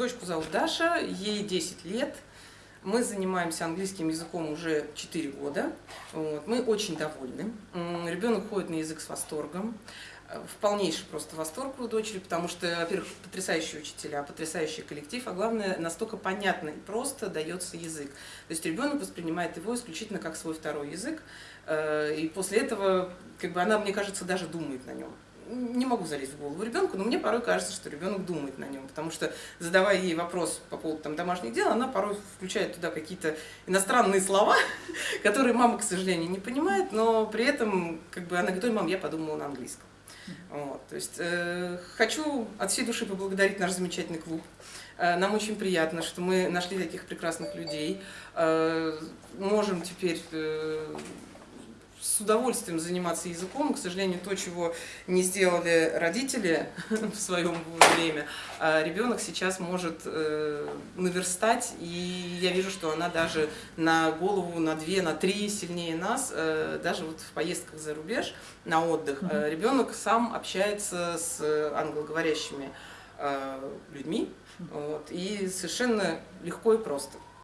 Дочку зовут Даша, ей 10 лет. Мы занимаемся английским языком уже 4 года. Вот. Мы очень довольны. Ребенок ходит на язык с восторгом. В полнейший просто восторг у дочери, потому что, во-первых, потрясающие учителя, потрясающий коллектив, а главное, настолько понятно и просто дается язык. То есть ребенок воспринимает его исключительно как свой второй язык, э, и после этого, как бы она, мне кажется, даже думает на нем не могу залезть в голову ребенку, но мне порой кажется, что ребенок думает на нем, потому что задавая ей вопрос по поводу там, домашних дел, она порой включает туда какие-то иностранные слова, которые мама, к сожалению, не понимает, но при этом как бы она говорит, мам, я подумала на английском. Вот, то есть э, хочу от всей души поблагодарить наш замечательный клуб. Э, нам очень приятно, что мы нашли таких прекрасных людей. Э, можем теперь э, с удовольствием заниматься языком. К сожалению, то, чего не сделали родители в своем время, а ребенок сейчас может э, наверстать, и я вижу, что она даже на голову, на две, на три сильнее нас, э, даже вот в поездках за рубеж на отдых, э, ребенок сам общается с англоговорящими людьми, вот, и совершенно легко и просто.